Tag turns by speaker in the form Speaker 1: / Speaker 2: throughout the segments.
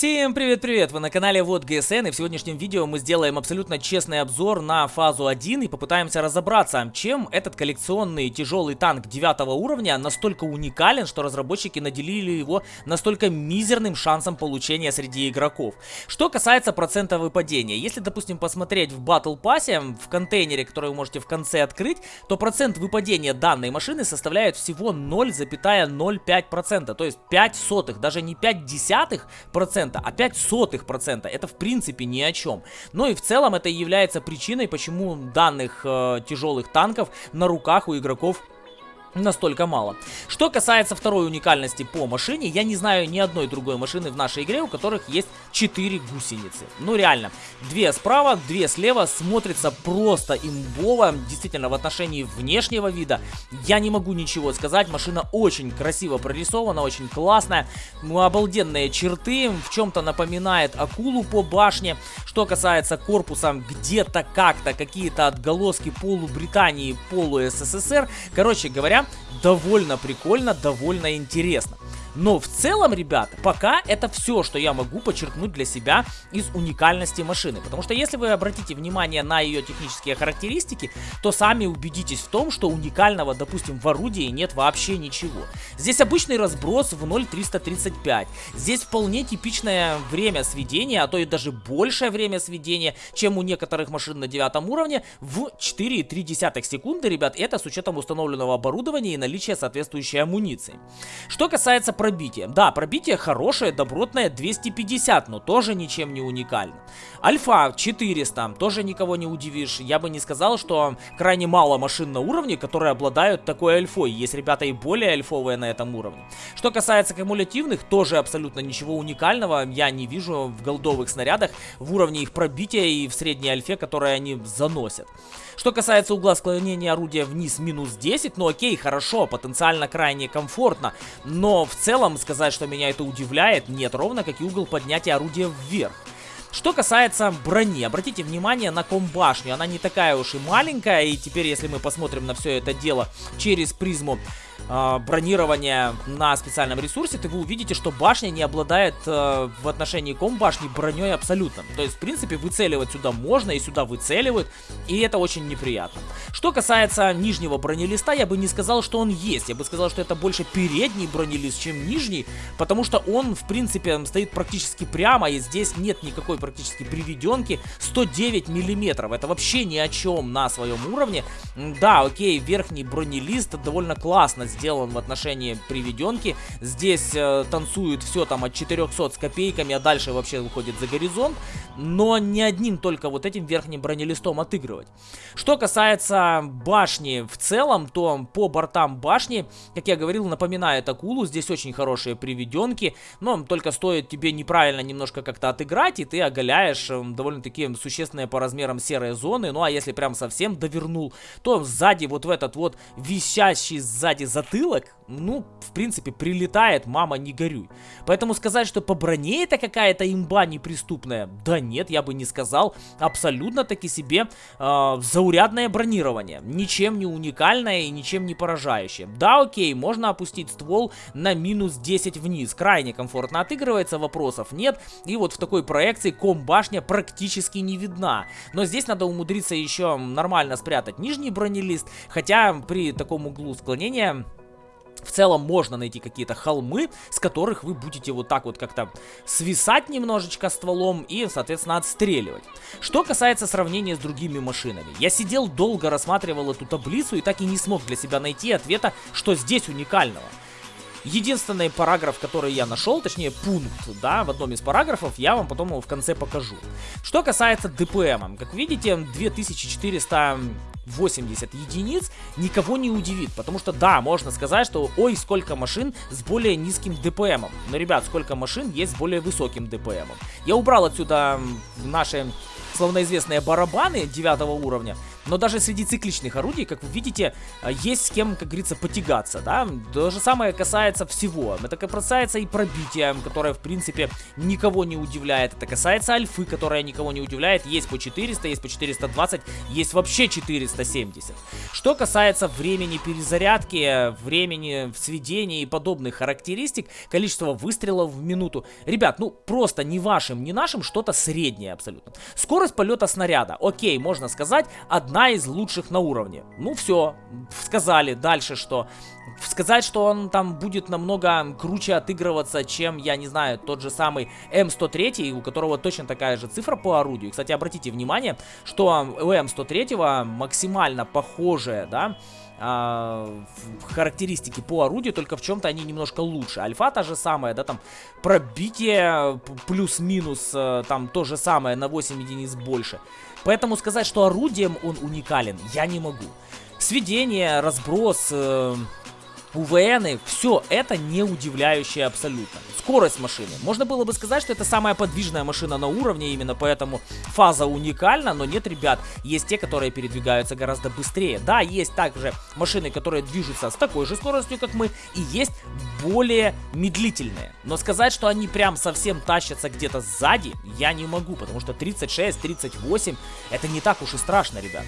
Speaker 1: Всем привет-привет! Вы на канале Вот ГСН и в сегодняшнем видео мы сделаем абсолютно честный обзор на фазу 1 и попытаемся разобраться, чем этот коллекционный тяжелый танк 9 уровня настолько уникален, что разработчики наделили его настолько мизерным шансом получения среди игроков. Что касается процента выпадения, если, допустим, посмотреть в Battle Pass, в контейнере, который вы можете в конце открыть, то процент выпадения данной машины составляет всего 0,05%, то есть 5 сотых, даже не 5 десятых процента, процента, а 5 сотых процента. Это в принципе ни о чем. Ну и в целом это является причиной, почему данных э, тяжелых танков на руках у игроков настолько мало. Что касается второй уникальности по машине, я не знаю ни одной другой машины в нашей игре, у которых есть 4 гусеницы. Ну реально, две справа, две слева, смотрится просто имбово, действительно в отношении внешнего вида. Я не могу ничего сказать, машина очень красиво прорисована, очень классная, ну, обалденные черты, в чем-то напоминает акулу по башне. Что касается корпуса, где-то как-то какие-то отголоски полу Британии, полу СССР. Короче говоря, довольно прикольно, довольно интересно. Но в целом, ребята, пока это все, что я могу подчеркнуть для себя из уникальности машины. Потому что если вы обратите внимание на ее технические характеристики, то сами убедитесь в том, что уникального, допустим, в орудии нет вообще ничего. Здесь обычный разброс в 0.335. Здесь вполне типичное время сведения, а то и даже большее время сведения, чем у некоторых машин на девятом уровне, в 4,3 секунды, ребят. Это с учетом установленного оборудования и наличия соответствующей амуниции. Что касается пробитие. Да, пробитие хорошее, добротное, 250, но тоже ничем не уникально. Альфа 400, тоже никого не удивишь. Я бы не сказал, что крайне мало машин на уровне, которые обладают такой альфой. Есть ребята и более альфовые на этом уровне. Что касается кумулятивных, тоже абсолютно ничего уникального я не вижу в голдовых снарядах, в уровне их пробития и в средней альфе, которые они заносят. Что касается угла склонения орудия вниз минус 10, ну окей, хорошо, потенциально крайне комфортно, но в целом сказать, что меня это удивляет, нет, ровно как и угол поднятия орудия вверх. Что касается брони, обратите внимание на комбашню, она не такая уж и маленькая, и теперь если мы посмотрим на все это дело через призму э, бронирования на специальном ресурсе, то вы увидите, что башня не обладает э, в отношении комбашни броней абсолютно. То есть, в принципе, выцеливать сюда можно, и сюда выцеливают, и это очень неприятно. Что касается нижнего бронелиста, я бы не сказал, что он есть. Я бы сказал, что это больше передний бронелист, чем нижний, потому что он, в принципе, стоит практически прямо, и здесь нет никакой практически приведенки 109 миллиметров. Это вообще ни о чем на своем уровне. Да, окей, верхний бронелист довольно классно сделан в отношении приведенки. Здесь э, танцует все там от 400 с копейками, а дальше вообще выходит за горизонт. Но не одним только вот этим верхним бронелистом отыгрывать. Что касается башни в целом, то по бортам башни, как я говорил, напоминает акулу. Здесь очень хорошие приведенки, но только стоит тебе неправильно немножко как-то отыграть, и ты оголяешь эм, довольно-таки существенные по размерам серые зоны. Ну а если прям совсем довернул, то сзади вот в этот вот висящий сзади затылок, ну, в принципе, прилетает, мама, не горюй. Поэтому сказать, что по броне это какая-то имба неприступная, да нет, я бы не сказал. Абсолютно таки себе э, заурядное бронирование. Ничем не уникальное и ничем не поражающее. Да, окей, можно опустить ствол на минус 10 вниз. Крайне комфортно отыгрывается, вопросов нет. И вот в такой проекции ком-башня практически не видна. Но здесь надо умудриться еще нормально спрятать нижний бронелист. Хотя при таком углу склонения в целом можно найти какие-то холмы, с которых вы будете вот так вот как-то свисать немножечко стволом и, соответственно, отстреливать. Что касается сравнения с другими машинами. Я сидел долго, рассматривал эту таблицу и так и не смог для себя найти ответа, что здесь уникального. Единственный параграф, который я нашел, точнее пункт, да, в одном из параграфов, я вам потом его в конце покажу. Что касается ДПМ, как видите, 2480 единиц никого не удивит, потому что да, можно сказать, что ой, сколько машин с более низким ДПМом. Но, ребят, сколько машин есть с более высоким ДПМом. Я убрал отсюда наши словно известные барабаны 9 уровня, Но даже среди цикличных орудий, как вы видите, э, есть с кем, как говорится, потягаться, да. То же самое касается всего. Это касается и пробития, которое, в принципе, никого не удивляет. Это касается альфы, которая никого не удивляет. Есть по 400, есть по 420, есть вообще 470. Что касается времени перезарядки, времени сведения и подобных характеристик, количество выстрелов в минуту. Ребят, ну просто не вашим, не нашим, что-то среднее абсолютно. Скорость полета снаряда, окей, можно сказать, одна из лучших на уровне. Ну все, сказали. Дальше что? Сказать, что он там будет намного круче отыгрываться, чем, я не знаю, тот же самый М103, у которого точно такая же цифра по орудию. Кстати, обратите внимание, что у М103 максимально похожая, да, а, характеристики по орудию, только в чем-то они немножко лучше. Альфа та же самая, да, там пробитие плюс-минус, э, там то же самое на 8 единиц больше. Поэтому сказать, что орудием он уникален, я не могу. Сведение, разброс, э, УВНы, все это не удивляющее абсолютно. Скорость машины. Можно было бы сказать, что это самая подвижная машина на уровне, именно поэтому фаза уникальна, но нет, ребят, есть те, которые передвигаются гораздо быстрее. Да, есть также машины, которые движутся с такой же скоростью, как мы, и есть более медлительные. Но сказать, что они прям совсем тащатся где-то сзади, я не могу, потому что 36, 38, это не так уж и страшно, ребят.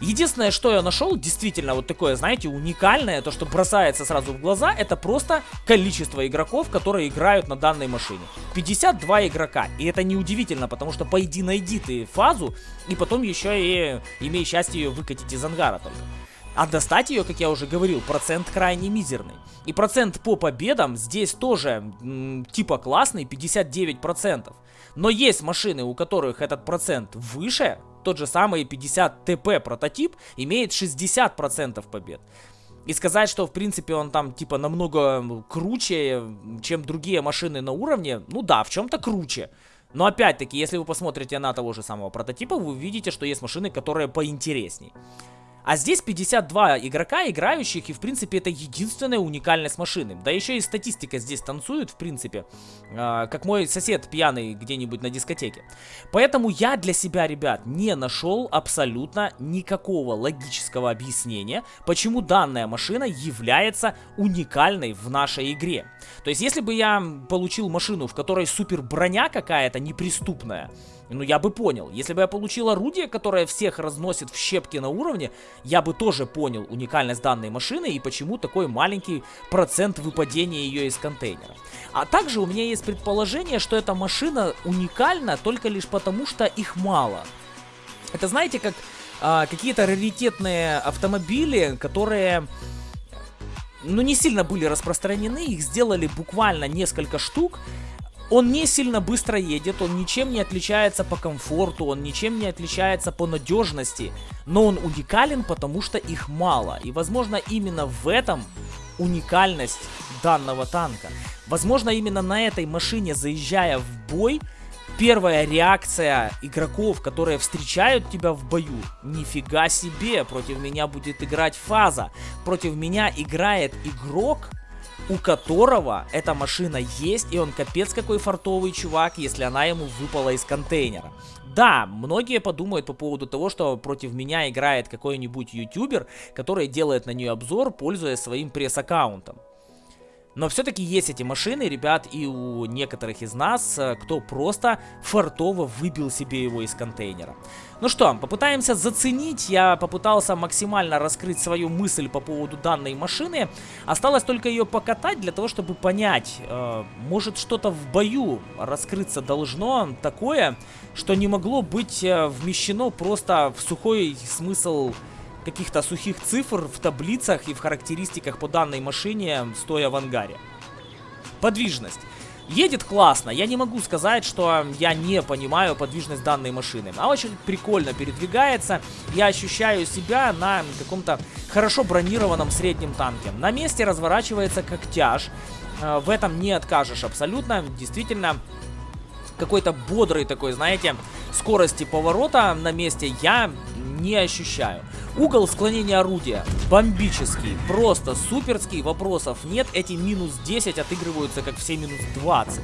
Speaker 1: Единственное, что я нашел, действительно вот такое, знаете, уникальное, то, что бросается сразу в глаза, это просто количество игроков, которые играют на данной машине. 52 игрока. И это неудивительно, потому что пойди найди ты фазу, и потом еще и имей счастье ее выкатить из ангара только. А достать ее, как я уже говорил, процент крайне мизерный. И процент по победам здесь тоже типа классный, 59%. Но есть машины, у которых этот процент выше, тот же самый 50 ТП прототип имеет 60% побед. И сказать, что в принципе он там типа намного круче, чем другие машины на уровне, ну да, в чем-то круче. Но опять-таки, если вы посмотрите на того же самого прототипа, вы увидите, что есть машины, которые поинтересней. А здесь 52 игрока, играющих, и в принципе это единственная уникальность машины. Да еще и статистика здесь танцует, в принципе, э, как мой сосед пьяный где-нибудь на дискотеке. Поэтому я для себя, ребят, не нашел абсолютно никакого логического объяснения, почему данная машина является уникальной в нашей игре. То есть, если бы я получил машину, в которой супер броня какая-то неприступная, ну, я бы понял. Если бы я получил орудие, которое всех разносит в щепки на уровне, я бы тоже понял уникальность данной машины и почему такой маленький процент выпадения ее из контейнера. А также у меня есть предположение, что эта машина уникальна только лишь потому, что их мало. Это знаете, как а, какие-то раритетные автомобили, которые ну, не сильно были распространены, их сделали буквально несколько штук, он не сильно быстро едет, он ничем не отличается по комфорту, он ничем не отличается по надежности, но он уникален, потому что их мало. И возможно именно в этом уникальность данного танка. Возможно именно на этой машине, заезжая в бой, первая реакция игроков, которые встречают тебя в бою, нифига себе, против меня будет играть фаза, против меня играет игрок, у которого эта машина есть, и он капец какой фартовый чувак, если она ему выпала из контейнера. Да, многие подумают по поводу того, что против меня играет какой-нибудь ютубер, который делает на нее обзор, пользуясь своим пресс-аккаунтом. Но все-таки есть эти машины, ребят, и у некоторых из нас, э, кто просто фартово выбил себе его из контейнера. Ну что, попытаемся заценить. Я попытался максимально раскрыть свою мысль по поводу данной машины. Осталось только ее покатать для того, чтобы понять, э, может что-то в бою раскрыться должно такое, что не могло быть э, вмещено просто в сухой смысл каких-то сухих цифр в таблицах и в характеристиках по данной машине, стоя в ангаре. Подвижность. Едет классно, я не могу сказать, что я не понимаю подвижность данной машины. Она очень прикольно передвигается, я ощущаю себя на каком-то хорошо бронированном среднем танке. На месте разворачивается как тяж, э, в этом не откажешь абсолютно, действительно какой-то бодрый такой, знаете, скорости поворота на месте я не ощущаю. Угол склонения орудия бомбический, просто суперский, вопросов нет. Эти минус 10 отыгрываются как все минус 20.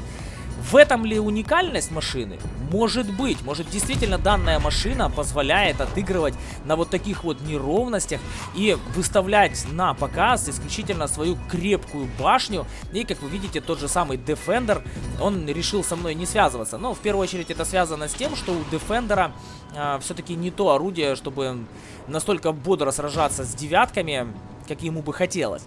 Speaker 1: В этом ли уникальность машины? Может быть. Может действительно данная машина позволяет отыгрывать на вот таких вот неровностях и выставлять на показ исключительно свою крепкую башню. И как вы видите, тот же самый Defender, он решил со мной не связываться. Но в первую очередь это связано с тем, что у Defender а, все-таки не то орудие, чтобы настолько бодро сражаться с девятками, как ему бы хотелось.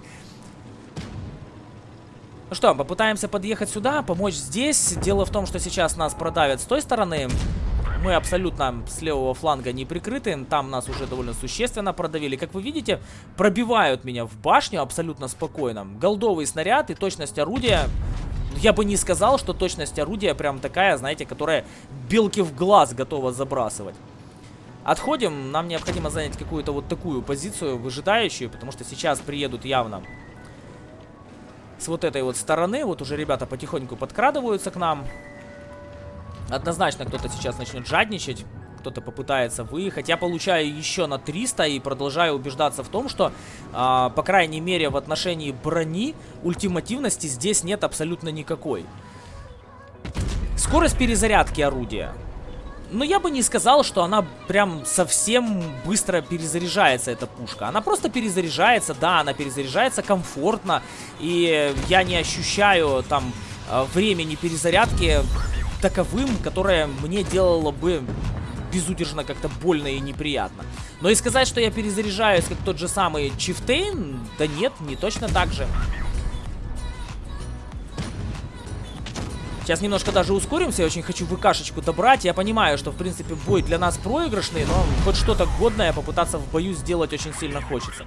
Speaker 1: Ну что, попытаемся подъехать сюда, помочь здесь. Дело в том, что сейчас нас продавят с той стороны. Мы абсолютно с левого фланга не прикрыты. Там нас уже довольно существенно продавили. Как вы видите, пробивают меня в башню абсолютно спокойно. Голдовый снаряд и точность орудия... Я бы не сказал, что точность орудия прям такая, знаете, которая белки в глаз готова забрасывать. Отходим, нам необходимо занять какую-то вот такую позицию, выжидающую, потому что сейчас приедут явно с вот этой вот стороны. Вот уже ребята потихоньку подкрадываются к нам. Однозначно кто-то сейчас начнет жадничать. Кто-то попытается выехать. Я получаю еще на 300 и продолжаю убеждаться в том, что, э, по крайней мере, в отношении брони ультимативности здесь нет абсолютно никакой. Скорость перезарядки орудия. Но я бы не сказал, что она прям совсем быстро перезаряжается, эта пушка. Она просто перезаряжается, да, она перезаряжается комфортно. И я не ощущаю там э, времени перезарядки таковым, которое мне делало бы безудержно как-то больно и неприятно. Но и сказать, что я перезаряжаюсь, как тот же самый Чифтейн, да нет, не точно так же. Сейчас немножко даже ускоримся, я очень хочу ВКшечку добрать. Я понимаю, что, в принципе, бой для нас проигрышный, но хоть что-то годное попытаться в бою сделать очень сильно хочется.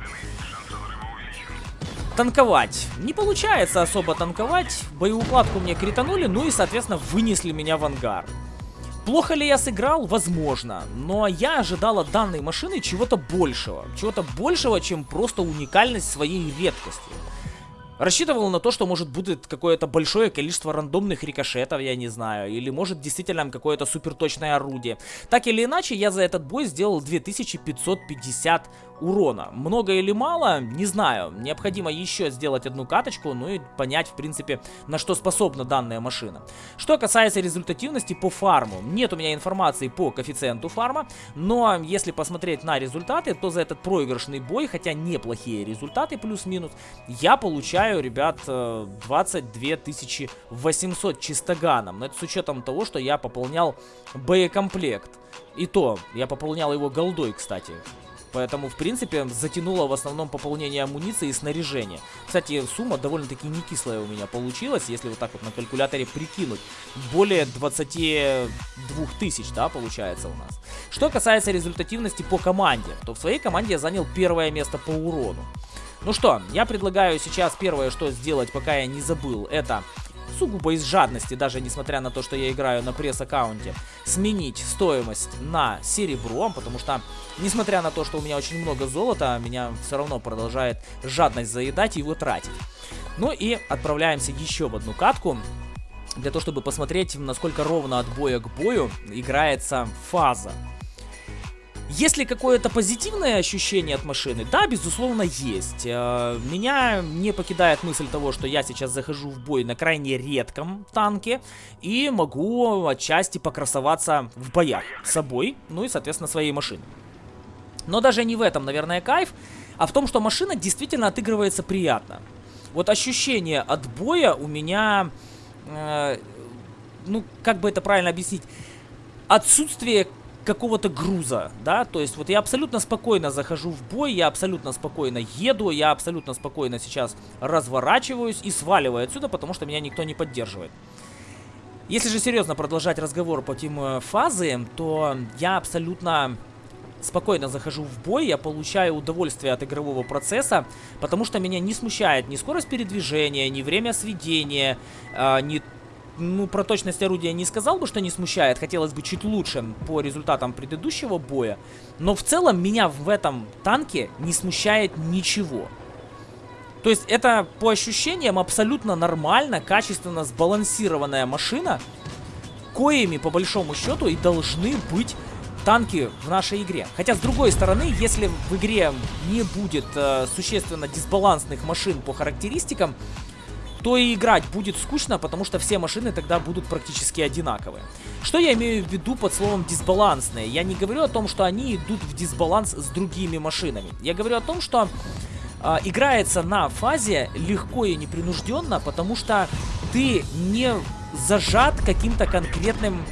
Speaker 1: Танковать. Не получается особо танковать. Боеукладку мне кританули, ну и, соответственно, вынесли меня в ангар. Плохо ли я сыграл? Возможно. Но я ожидал от данной машины чего-то большего. Чего-то большего, чем просто уникальность своей редкости. Рассчитывал на то, что может будет какое-то большое количество рандомных рикошетов, я не знаю. Или может действительно какое-то суперточное орудие. Так или иначе, я за этот бой сделал 2550 урона. Много или мало, не знаю. Необходимо еще сделать одну каточку, ну и понять, в принципе, на что способна данная машина. Что касается результативности по фарму. Нет у меня информации по коэффициенту фарма, но если посмотреть на результаты, то за этот проигрышный бой, хотя неплохие результаты плюс-минус, я получаю, ребят, 22 800 чистоганом. Но это с учетом того, что я пополнял боекомплект. И то, я пополнял его голдой, кстати. Поэтому, в принципе, затянуло в основном пополнение амуниции и снаряжения. Кстати, сумма довольно-таки не кислая у меня получилась, если вот так вот на калькуляторе прикинуть. Более 22 тысяч, да, получается у нас. Что касается результативности по команде, то в своей команде я занял первое место по урону. Ну что, я предлагаю сейчас первое, что сделать, пока я не забыл, это сугубо из жадности, даже несмотря на то, что я играю на пресс-аккаунте, сменить стоимость на серебро, потому что, несмотря на то, что у меня очень много золота, меня все равно продолжает жадность заедать и его тратить. Ну и отправляемся еще в одну катку, для того, чтобы посмотреть, насколько ровно от боя к бою играется фаза. Есть ли какое-то позитивное ощущение от машины? Да, безусловно, есть. Э, меня не покидает мысль того, что я сейчас захожу в бой на крайне редком танке и могу отчасти покрасоваться в боях с собой, ну и, соответственно, своей машиной. Но даже не в этом, наверное, кайф, а в том, что машина действительно отыгрывается приятно. Вот ощущение от боя у меня, э, ну, как бы это правильно объяснить, отсутствие какого-то груза, да, то есть вот я абсолютно спокойно захожу в бой, я абсолютно спокойно еду, я абсолютно спокойно сейчас разворачиваюсь и сваливаю отсюда, потому что меня никто не поддерживает. Если же серьезно продолжать разговор по теме фазы, то я абсолютно спокойно захожу в бой, я получаю удовольствие от игрового процесса, потому что меня не смущает ни скорость передвижения, ни время сведения, э, ни ну, про точность орудия не сказал бы, что не смущает. Хотелось бы чуть лучше по результатам предыдущего боя. Но в целом меня в этом танке не смущает ничего. То есть это по ощущениям абсолютно нормально, качественно сбалансированная машина, коими по большому счету и должны быть танки в нашей игре. Хотя с другой стороны, если в игре не будет э, существенно дисбалансных машин по характеристикам, то и играть будет скучно, потому что все машины тогда будут практически одинаковые. Что я имею в виду под словом дисбалансные? Я не говорю о том, что они идут в дисбаланс с другими машинами. Я говорю о том, что э, играется на фазе легко и непринужденно, потому что ты не зажат каким-то конкретным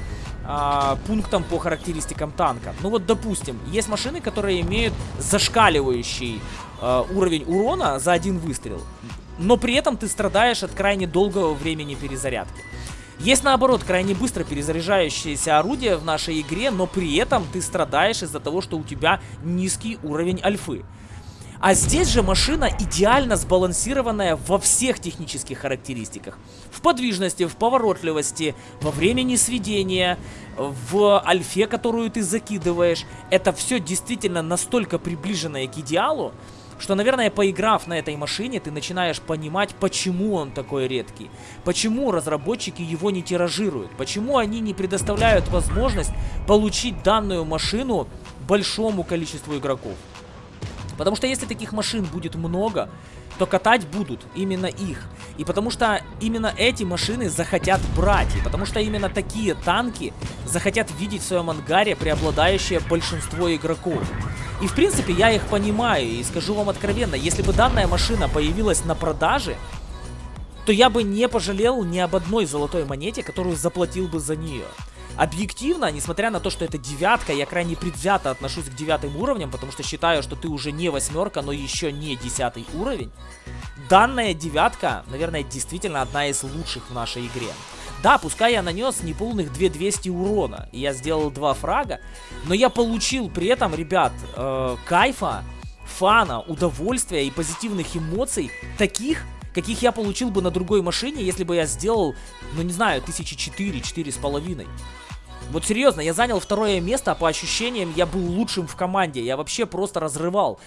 Speaker 1: э, пунктом по характеристикам танка. Ну вот, допустим, есть машины, которые имеют зашкаливающий э, уровень урона за один выстрел но при этом ты страдаешь от крайне долгого времени перезарядки. Есть наоборот крайне быстро перезаряжающиеся орудия в нашей игре, но при этом ты страдаешь из-за того, что у тебя низкий уровень альфы. А здесь же машина идеально сбалансированная во всех технических характеристиках. В подвижности, в поворотливости, во времени сведения, в альфе, которую ты закидываешь. Это все действительно настолько приближенное к идеалу, что, наверное, поиграв на этой машине, ты начинаешь понимать, почему он такой редкий. Почему разработчики его не тиражируют. Почему они не предоставляют возможность получить данную машину большому количеству игроков. Потому что если таких машин будет много, то катать будут именно их. И потому что именно эти машины захотят брать. И потому что именно такие танки захотят видеть в своем ангаре преобладающее большинство игроков. И в принципе я их понимаю. И скажу вам откровенно, если бы данная машина появилась на продаже, то я бы не пожалел ни об одной золотой монете, которую заплатил бы за нее. Объективно, несмотря на то, что это девятка, я крайне предвзято отношусь к девятым уровням, потому что считаю, что ты уже не восьмерка, но еще не десятый уровень. Данная девятка, наверное, действительно одна из лучших в нашей игре. Да, пускай я нанес неполных 2200 урона, и я сделал два фрага, но я получил при этом, ребят, э, кайфа, фана, удовольствия и позитивных эмоций, таких, каких я получил бы на другой машине, если бы я сделал, ну не знаю, тысячи четыре, четыре с половиной. Вот серьезно, я занял второе место, а по ощущениям я был лучшим в команде. Я вообще просто разрывал.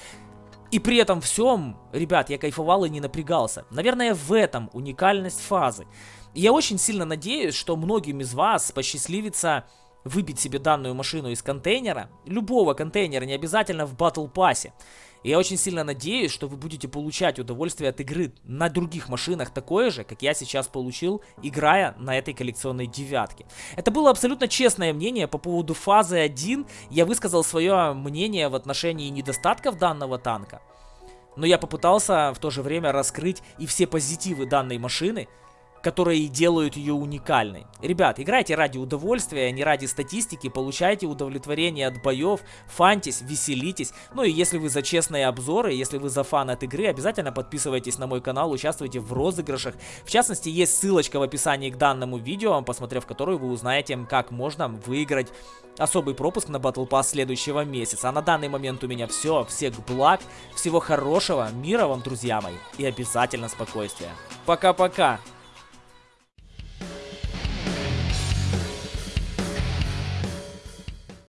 Speaker 1: И при этом всем, ребят, я кайфовал и не напрягался. Наверное, в этом уникальность фазы. Я очень сильно надеюсь, что многим из вас посчастливится выбить себе данную машину из контейнера. Любого контейнера, не обязательно в Battle Pass. И я очень сильно надеюсь, что вы будете получать удовольствие от игры на других машинах такое же, как я сейчас получил, играя на этой коллекционной девятке. Это было абсолютно честное мнение по поводу фазы 1. Я высказал свое мнение в отношении недостатков данного танка. Но я попытался в то же время раскрыть и все позитивы данной машины, которые делают ее уникальной. Ребят, играйте ради удовольствия, а не ради статистики, получайте удовлетворение от боев, фантись, веселитесь. Ну и если вы за честные обзоры, если вы за фан от игры, обязательно подписывайтесь на мой канал, участвуйте в розыгрышах. В частности, есть ссылочка в описании к данному видео, посмотрев которую вы узнаете, как можно выиграть особый пропуск на Battle Pass следующего месяца. А на данный момент у меня все. Всех благ, всего хорошего, мира вам, друзья мои, и обязательно спокойствия. Пока-пока!